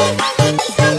Thank you.